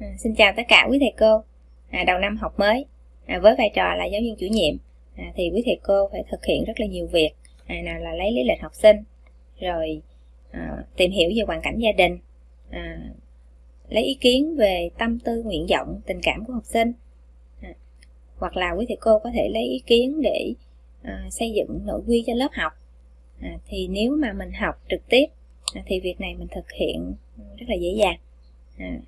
À, xin chào tất cả quý thầy cô. À, đầu năm học mới, à, với vai trò là giáo viên chủ nhiệm, à, thì quý thầy cô phải thực hiện rất là nhiều việc. À, nào là lấy lý lịch học sinh, rồi à, tìm hiểu về hoàn cảnh gia đình, à, lấy ý kiến về tâm tư nguyện vọng tình cảm của học sinh à, hoặc là quý thầy cô có thể lấy ý kiến để à, xây dựng nội quy cho lớp học à, thì nếu mà mình học trực tiếp à, thì việc này mình thực hiện rất là dễ dàng à,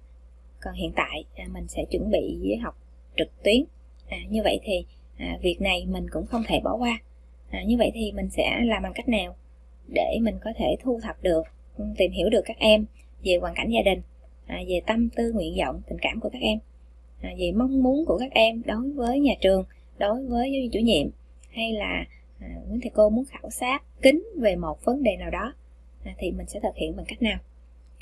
còn hiện tại à, mình sẽ chuẩn bị học trực tuyến. À, như vậy thì à, việc này mình cũng không thể bỏ qua. À, như vậy thì mình sẽ làm bằng cách nào để mình có thể thu thập được ừ, tìm hiểu được các em về hoàn cảnh gia đình à, về tâm tư nguyện vọng tình cảm của các em à, về mong muốn của các em đối với nhà trường đối với giáo viên chủ nhiệm hay là à, thầy cô muốn khảo sát kính về một vấn đề nào đó à, thì mình sẽ thực hiện bằng cách nào?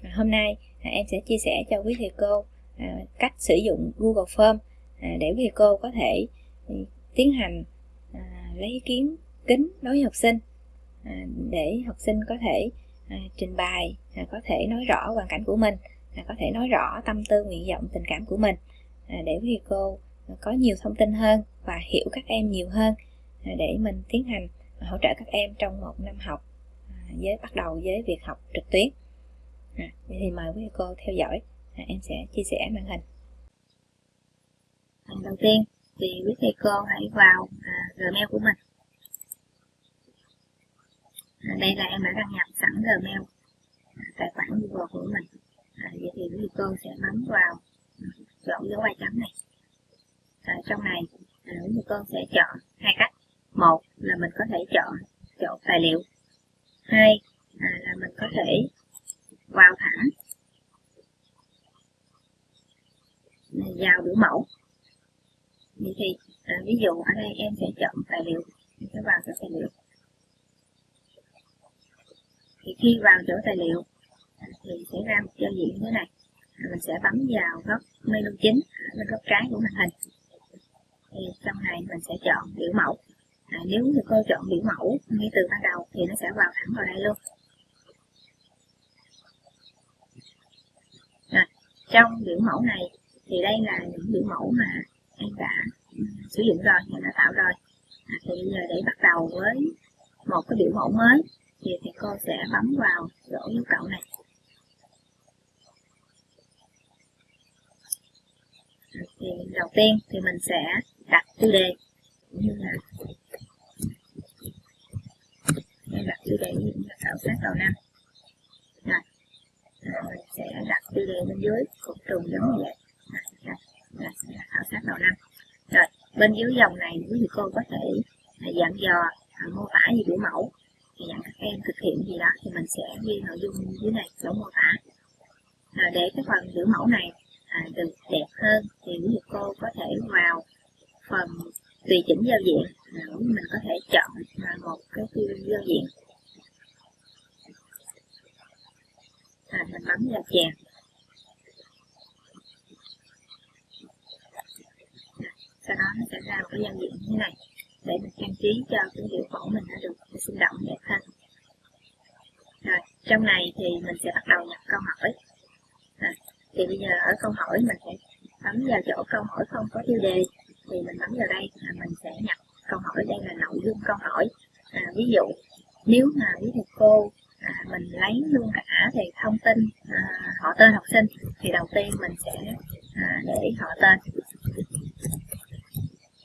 À, hôm nay à, em sẽ chia sẻ cho quý thầy cô à, cách sử dụng Google Form à, để quý thầy cô có thể ừ, tiến hành à, lấy ý kiến kính đối với học sinh à, để học sinh có thể à, trình bày à, có thể nói rõ hoàn cảnh của mình à, có thể nói rõ tâm tư nguyện vọng tình cảm của mình à, để quý cô có nhiều thông tin hơn và hiểu các em nhiều hơn à, để mình tiến hành hỗ trợ các em trong một năm học à, với bắt đầu với việc học trực tuyến à, vậy thì mời quý cô theo dõi. À, em sẽ chia sẻ màn hình. À, đầu tiên thì quý thầy cô hãy vào à, gmail của mình. À, đây là em đã đăng nhập sẵn gmail à, tài khoản google của mình. À, vậy thì quý cô sẽ bấm vào chọn dấu ba chấm này. À, trong này à, quý cô sẽ chọn hai cách. Một là mình có thể chọn chọn tài liệu. Hai à, là mình có thể vào thẳng vào biểu mẫu. Vậy thì à, ví dụ ở đây em sẽ chọn tài liệu. Em sẽ vào chỗ tài liệu. Thì khi vào chỗ tài liệu à, thì sẽ ra một giao diện như thế này. À, mình sẽ bấm vào góc menu chính à, bên góc trái của màn hình. Thì trong này mình sẽ chọn biểu mẫu. À, nếu như cô chọn biểu mẫu ngay từ ban đầu thì nó sẽ vào thẳng vào đây luôn à, trong biểu mẫu này thì đây là những biểu mẫu mà em đã sử dụng rồi em đã tạo rồi. À, thì bây giờ để bắt đầu với một cái biểu mẫu mới thì thầy cô sẽ bấm vào chỗ dấu cộng này. À, thì đầu tiên thì mình sẽ đặt tiêu đề như là đặt tiêu đề như là khảo sát đầu năm mình sẽ đặt tiêu đề bên dưới cột trùng giống như vậy. Là, là khảo sát đầu năm. Rồi bên dưới dòng này quý thầy cô có thể à, dặn dò à, mô tả gì biểu mẫu. Thì dặn các em thực hiện gì đó thì mình sẽ ghi nội dung dưới này chỗ mô tả. Rồi để cái phần biểu mẫu này à, được đẹp hơn thì quý thầy cô có thể vào phần tùy chỉnh giao diện. À, mình có thể chọn à, một cái tiêu giao diện à, mình bấm vào chèn sau đó nó sẽ ra một cái giao diện như thế này để mình trang trí cho cái hiệu mẫu mình nó được sinh động đẹp hơn rồi trong này thì mình sẽ bắt đầu nhập câu hỏi. À, thì bây giờ ở câu hỏi mình sẽ bấm vào chỗ câu hỏi không có tiêu đề thì mình bấm vào đây là mình sẽ nhập câu hỏi đây là nội dung câu hỏi. À, ví dụ nếu mà với thầy cô à, mình lấy luôn cả thì thông tin à, họ tên học sinh thì đầu tiên mình sẽ à, để họ tên.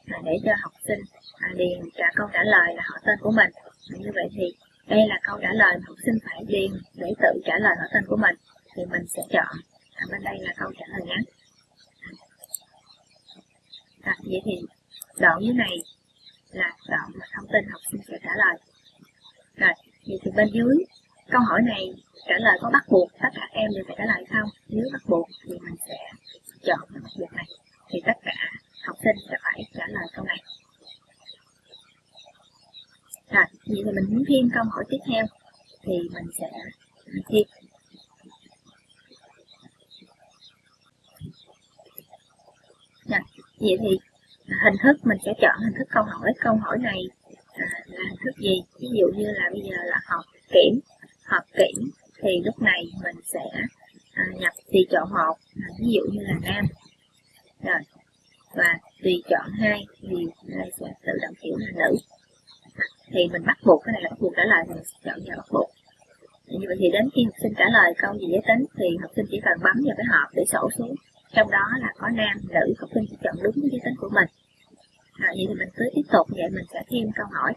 À, để cho học sinh à, điền cả câu trả lời là họ tên của mình. À, như vậy thì đây là câu trả lời học sinh phải điền để tự trả lời họ tên của mình thì mình sẽ chọn. À, bên đây là câu trả lời ngắn. À, vậy thì đoạn dưới này là đoạn mà thông tin học sinh sẽ trả lời. Rồi vậy thì bên dưới câu hỏi này trả lời có bắt buộc tất cả em đều phải trả lời không? Nếu bắt buộc thì mình sẽ chọn cái mặt này. Thì tất cả học sinh sẽ phải trả lời câu này. Rồi vậy thì mình muốn thêm câu hỏi tiếp theo thì mình sẽ thêm Rồi, dạ, vậy thì hình thức mình sẽ chọn hình thức câu hỏi. Câu hỏi này à, là hình thức gì? Ví dụ như là bây giờ là học kiểm kỹ thì lúc này mình sẽ à, nhập tùy chọn một à, ví dụ như là nam. Rồi và tùy chọn hai thì đây sẽ tự động hiểu là nữ. Thì mình bắt buộc cái này là bắt buộc trả lời thì mình sẽ chọn vào bắt buộc. Như vậy thì đến khi học sinh trả lời câu gì giới tính thì học sinh chỉ cần bấm vào cái hộp để sổ xuống. Trong đó là có nam nữ học sinh chỉ chọn đúng cái giới tính của mình. À, vậy thì mình cứ tiếp tục vậy mình sẽ thêm câu hỏi.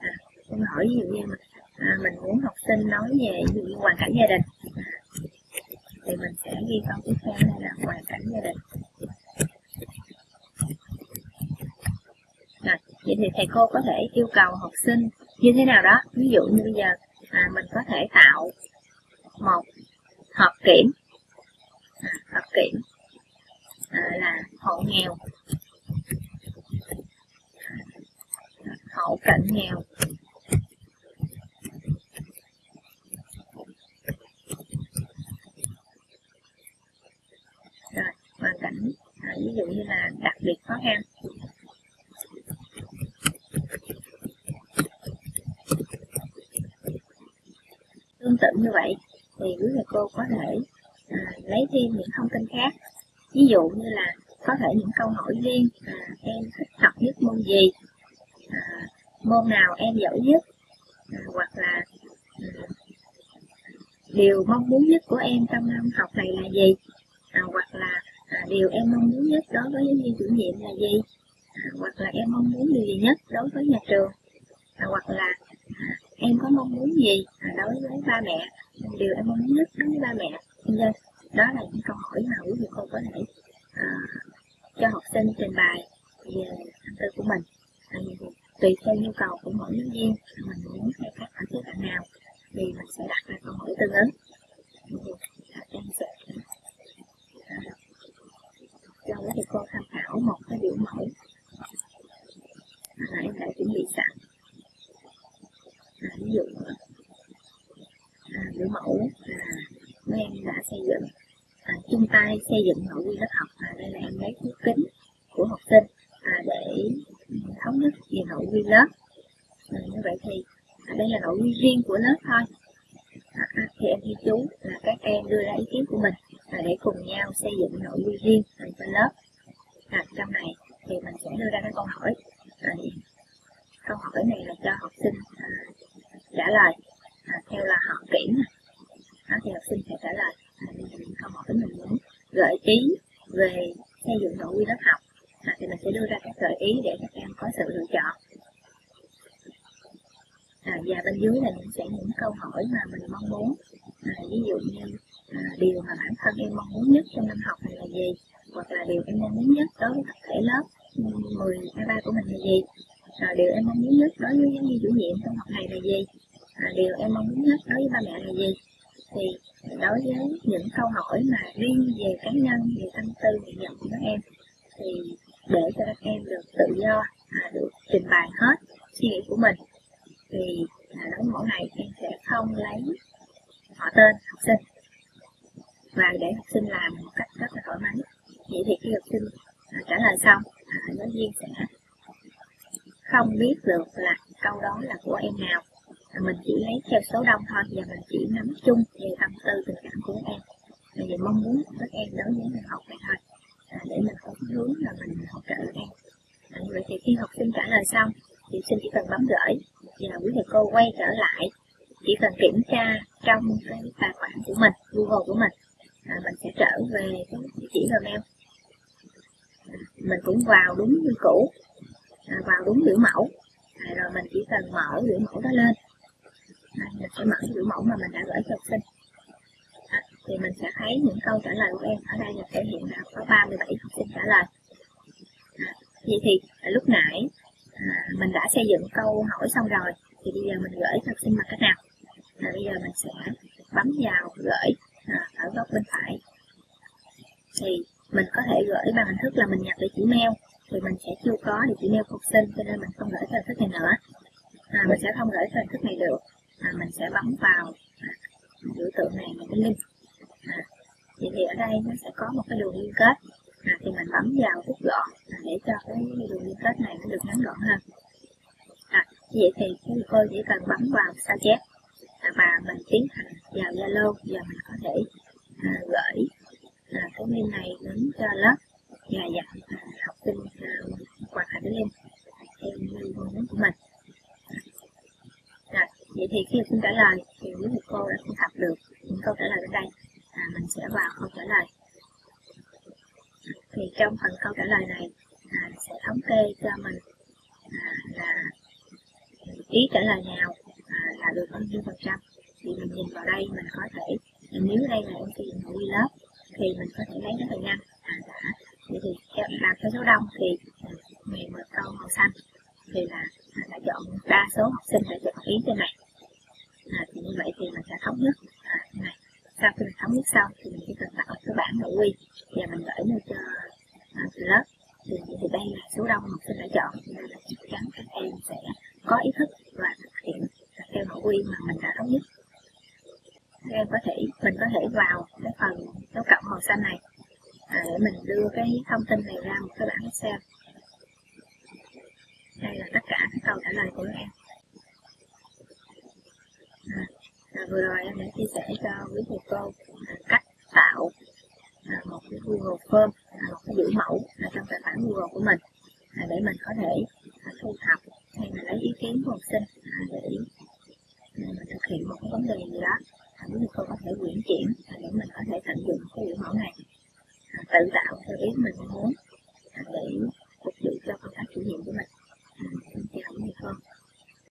À, câu hỏi ví dụ như mình, à, mình muốn học sinh nói về ví dụ hoàn cảnh gia đình. Thì mình sẽ ghi câu tiếp theo đây là hoàn cảnh gia đình. Rồi vậy thì thầy cô có thể yêu cầu học sinh như thế nào đó? Ví dụ như bây giờ à, mình có thể tạo một hộp kiểm. À, hộp kiểm à, là hộ nghèo. Hộ cận nghèo rồi hoàn cảnh à, ví dụ như là đặc biệt khó khăn tương tự như vậy thì quý thầy cô có thể à, lấy thêm những thông tin khác. Ví dụ như là có thể những câu hỏi riêng à, em thích học nhất môn gì à, môn nào em giỏi nhất à, hoặc là à, điều mong muốn nhất của em trong năm học này là gì à, hoặc là à, điều em mong muốn nhất đối với giáo viên chủ nhiệm là gì à, hoặc là em mong muốn điều gì nhất đối với nhà trường à, hoặc là em có mong muốn gì? À, đối với ba mẹ điều em mong muốn nhất đối với ba mẹ. Nhân dân đó là những câu hỏi mà quý vị cô có thể uh, cho học sinh trình bày về tâm tư của mình. Uh, tùy theo nhu cầu của mỗi giáo viên mình muốn khai thác bạn khía bạn nào thì mình sẽ đặt ra câu hỏi tương ứng em sẽ à, cho quý thầy cô tham khảo một cái biểu mẫu à, em đã chuẩn bị sẵn à, ví dụ à, biểu mẫu là mấy em đã xây dựng à, chung tay xây dựng nội quy lớp học. Đây là em lấy thước kính của học sinh à, để thống nhất về nội quy lớp. À, như vậy thì à, đây là nội quy riêng của lớp thôi. À, à thì em ghi chú là các em đưa ra ý kiến của mình à, để cùng nhau xây dựng nội quy riêng à, cho lớp. À, trong này thì mình sẽ đưa ra cái câu hỏi à, câu hỏi này là cho học sinh à, trả lời à, theo là họ kiểm à, thì học sinh sẽ trả lời à, câu hỏi mình muốn gợi ý về xây dựng nội quy lớp học à, thì mình sẽ đưa ra các gợi ý để các em có sự lựa chọn à, và bên dưới là những sẽ những câu hỏi mà mình mong muốn. À, ví dụ như à, điều mà bản thân em mong muốn nhất trong năm học này là gì? Hoặc là điều em mong muốn nhất đối với tập thể lớp ừ, 10 A3 của mình là gì? À, điều em mong muốn nhất đối với giáo viên chủ nhiệm trong học này là gì? À, điều em mong muốn nhất đối với ba mẹ là gì? Thì đối với những câu hỏi mà riêng về cá nhân về tâm tư nguyện vọng của các em thì để cho các em được tự do à, được trình bày hết suy nghĩ của mình thì là mỗi ngày em sẽ không lấy họ tên học sinh. Và để học sinh làm một cách rất là thoải mái. Vậy thì khi học sinh à, trả lời xong à, giáo viên sẽ không biết được là câu đó là của em nào. À, mình chỉ lấy theo số đông thôi và mình chỉ nắm chung về tâm tư tình cảm của các em. Và về mong muốn của các em đối với người học này thôi à, để mình có hướng là mình hỗ trợ các em à, như vậy thì khi học sinh trả lời xong thì sinh chỉ cần bấm gửi và quý thầy cô quay trở lại chỉ cần kiểm tra trong cái tài khoản của mình Google của mình à, mình sẽ trở về cái địa chỉ Gmail. À, mình cũng vào đúng như cũ à, vào đúng biểu mẫu. À, rồi mình chỉ cần mở biểu mẫu đó lên. À, mình sẽ mở biểu mẫu mà mình đã gửi cho học sinh. À, thì mình sẽ thấy những câu trả lời của em ở đây là thể hiện là có 37 học sinh trả lời. À, vậy thì à, lúc nãy à, mình đã xây dựng câu hỏi xong rồi thì bây giờ mình gửi thật sinh mặt cách nào? À, bây giờ mình sẽ bấm vào gửi à, ở góc bên phải. Thì mình có thể gửi bằng hình thức là mình nhập địa chỉ mail. Thì mình sẽ chưa có địa chỉ mail phục sinh cho nên mình không gửi theo hình thức này nữa. À, mình sẽ không gửi theo hình thức này được. À, mình sẽ bấm vào à, biểu tượng này một cái link. À, vậy thì ở đây nó sẽ có một cái đường liên kết. À, thì mình bấm vào rút gọn à, để cho cái đường liên kết này nó được ngắn gọn hơn vậy thì quý cô chỉ cần bấm vào sao chép và mình tiến hành vào Zalo. Và mình có thể à, gửi à, cái mail này đến cho lớp và dặn à, học sinh à, hoàn thành cái link theo mail muốn của mình. Rồi vậy thì khi xin trả lời thì quý thầy cô đã thu thập được những câu trả lời ở đây. À, mình sẽ vào câu trả lời. Thì trong phần câu trả lời này à, sẽ thống kê cho mình à, là ý trả lời nào à, là được bao nhiêu phần trăm. Thì mình nhìn vào đây mình có thể nếu đây là em sử dụng quy lớp thì mình có thể lấy cái là nhanh à, đã. Vậy thì theo làm theo số đông thì à, mình một câu màu xanh. Thì là à, đã chọn đa số học sinh đã chọn ý trên này. À, thì như vậy thì mình sẽ thống nhất à, này. Sau khi mình thống nhất xong thì mình chỉ cần tạo cái bảng nội quy và mình gửi lên cho à, lớp. Thì, thì đây là số đông học sinh đã chọn. Nên là chắc chắn các em sẽ có ý thức và thực hiện theo nội quy mà mình đã thống nhất. Em có thể mình có thể vào cái phần dấu cộng màu xanh này à, để mình đưa cái thông tin này ra một cái bảng Excel. Đây là tất cả các câu trả lời của em. À, à, vừa rồi em đã chia sẻ cho quý thầy cô à, cách tạo à, một cái Google Form à, một cái biểu mẫu à, trong tài khoản Google của mình à, để mình có thể à, thu thập hay là lấy ý kiến của học sinh à, để mình mà thực hiện một cái vấn đề gì đó thậm như cô có thể quyển chuyển để mình có thể tận dụng cái biểu mẫu này à, tự tạo theo ý mình muốn à, để phục vụ cho công tác chủ nhiệm của mình. À, xin chào quý cô